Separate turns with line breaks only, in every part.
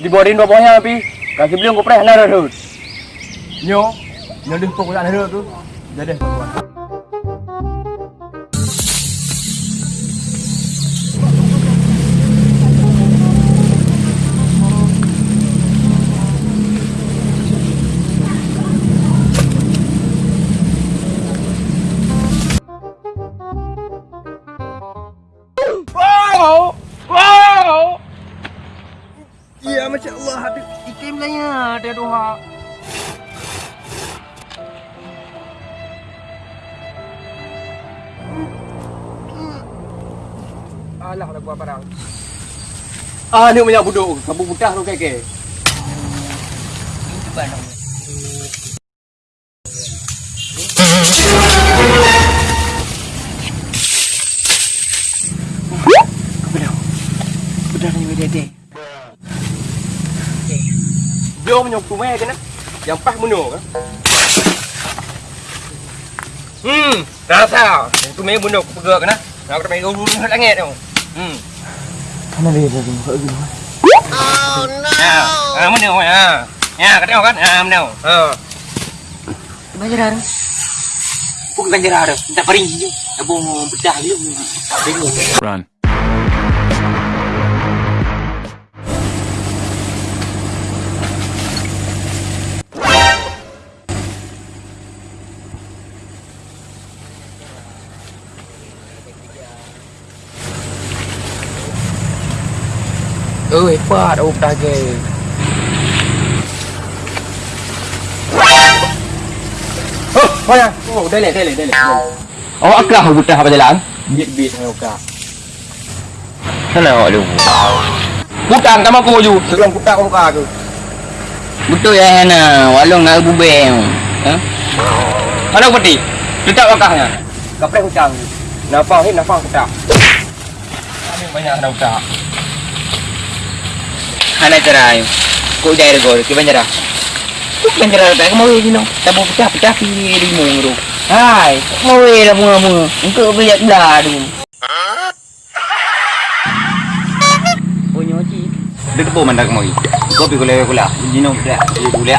di borin bawahnya tapi kasi beli ko pre na ro. Nyo, nyo di ko kuya na ro tu. Jadi. Ada doa. Alah, nak buat barang. Ah, ni banyak buduk. Kamu mudah tu keke. Itu barang. Punya kumai ke nak? Yang pas bunuh ke? Hmm, rasa. Yang tu main bunuh aku pegak ke nak? Kena main ulu ulu langit tu. Hmm.
Mana dia dah tengok lagi
Ya, ah mana ya? Ya, kata kan? Ah, mana? Ha.
Banjaran. Bukan banjaran. Tak paring je. Abang bedah dia. Tengok.
Run.
Pa đâu ta ghê.
Oh, mana? Oh, dah leh, dah leh, dah leh.
Oh, aklah buta apa jalan?
Bit bit hai okak.
Sana awak lu.
Bukan sama aku ju. Sebelum kutak kau muka aku.
Betul ya Hana, walong nak bubeng. Ha?
Mana peti? Letak wakahnya. Kaprek hutang. Napa hin napa kutak. Kami banyak ada kutak.
Hana cerai. Kau jaya gol, ke banjara. Kau banjara tak mau ini no. Tak mau pecah pecah pi di mungru. Hai, mau dah bunga bunga. Engkau banyak dah tu. Punya cik.
Dia tu mandak mau. Kau pi kula. Jino kula. Kula.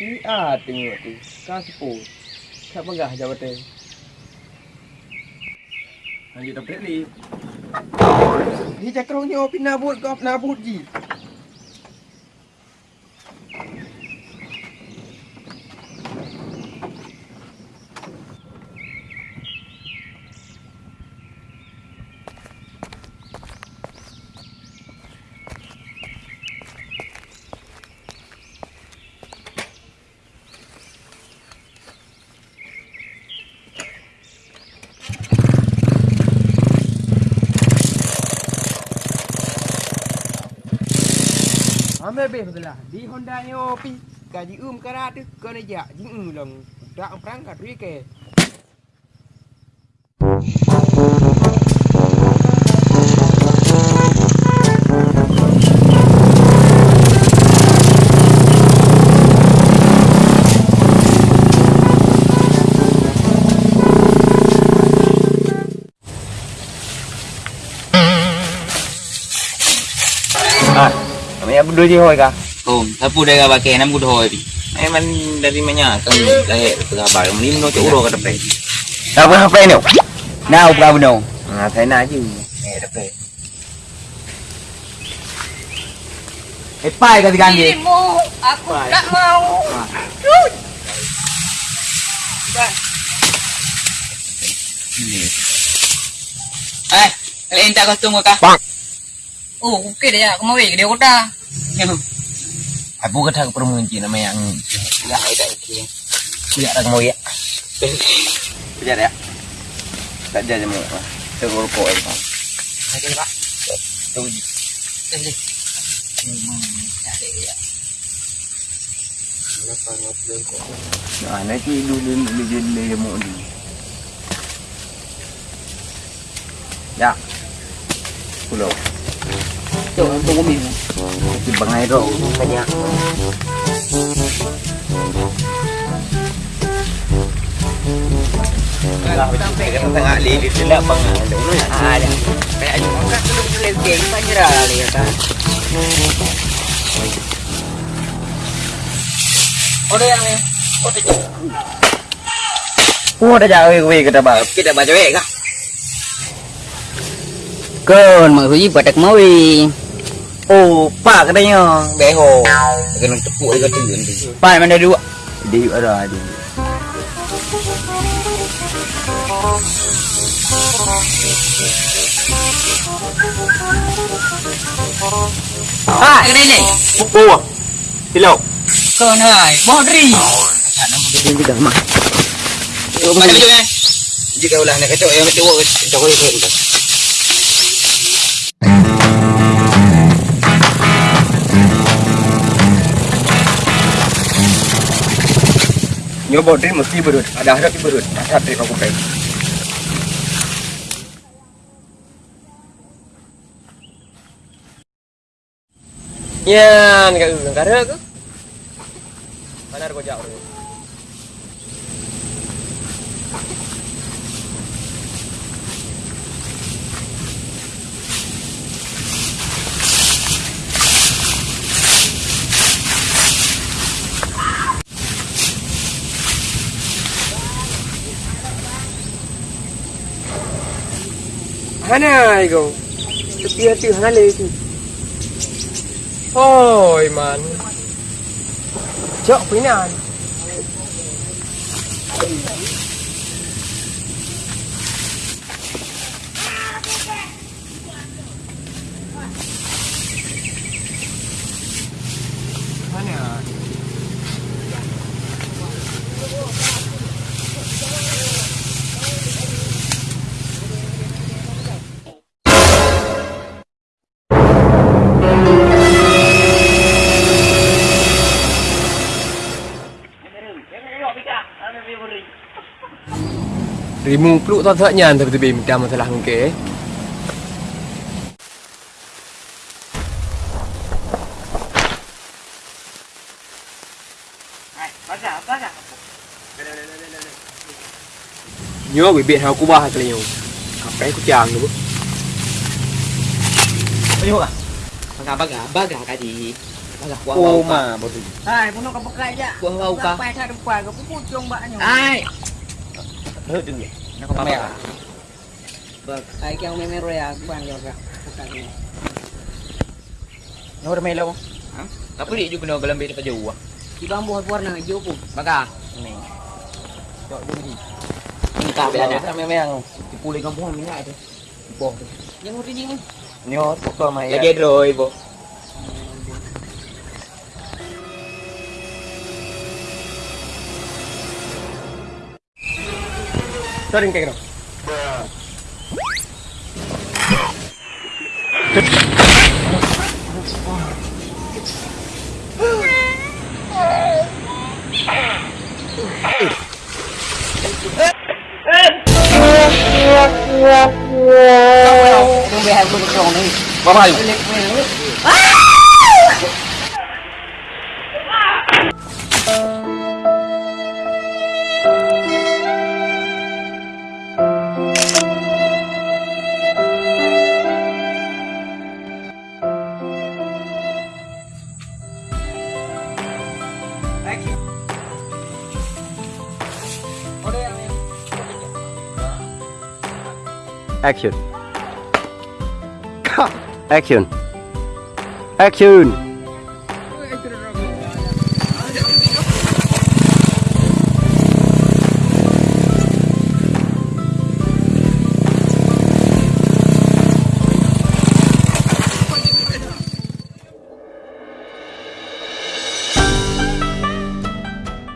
Si A tengok tu. Sepuh. Tak pegah jabatan. Lanjut tak ni. Ni cakronya pindah buat kau pindah buat ji. Ame be belah. Di Honda ni opi. Gaji um karat tu kena ja jing long. Tak perangkat ri
kami apa dulu je hoi kah?
Oh, sapu dah pakai enam kuda hoi.
Eh man dari mana kan lahir pengabar ni no cuk uro ka depan.
Apa apa ni? Now berapa no?
Ah, saya nak je. Eh depan.
Eh, pai kata kan dia.
Dirimu, aku tak mau.
Eh, kalian tak kostum ke kah?
Oh, okey dah ya. Aku mau ke dia kota.
Aku kata ke perempuan Cina nama yang ya ada iki. Ya ada mau ya. Kejar ya. Tak jadi mau. Tegur kok itu. Ada pak. Tunggu. Nah, nanti dulu dulu dulu mau di. Ya. Pulau.
Cuk, untuk umi.
Di bangai ro banyak. Kalau sampai ke tengah li di dalam bangai ada mana ada. Kayak aja orang tu dulu lagi panjara kali kata.
Ada yang ni.
Oh dah jauh we kita bawa kita baca we kah?
Kon, mak suji patak mau wi.
Oh pak katanya beho. Kena tepuk dia kata nanti.
Pai mana dua?
Dia ada ada.
Ah, kena ni.
Oh. Hello.
Kon hai, bodri.
Dia juga mah.
Mana baju ni?
Jika ulah nak kacau yang kacau kacau kacau.
Nyoba dia mesti berut. Ada harap berut. Harap dia aku pakai. Yan, kat negara ke? Mana kau jauh? Mana kau? Tepi hati hale tu. Oi man. Cok pinan. Rimung peluk tak taknya Tapi lebih minta masalah mungkin Nhớ bị biệt hào của ba cái liều Học bé của chàng nữa
Ayo ah. Baga-baga, baga ka di. Baga kuang
Oh ma, bodoh.
Ay, puno ka bukla
ja. Kuang ka.
Sa pa sa kuang ka puputong ba anyo.
Ay,
Hớt đừng.
Nak apa ya?
Bak, ai kau memero ya, bang yo ka. Pakai.
Nyawa dah main lawa. Ha? Apa dia juga nak gelambir daripada jauh ah?
Di bambu warna hijau pun.
Baga.
Ni.
Jauh dulu ni. Ini tak ada.
memang dipulih kampung ni ada. Boh.
Yang udah ni.
Nyo pokok mah ya.
Lagi ada ibu.
சரிங்க கேட்குறோம்
Bye bye.
Action. Action. Action.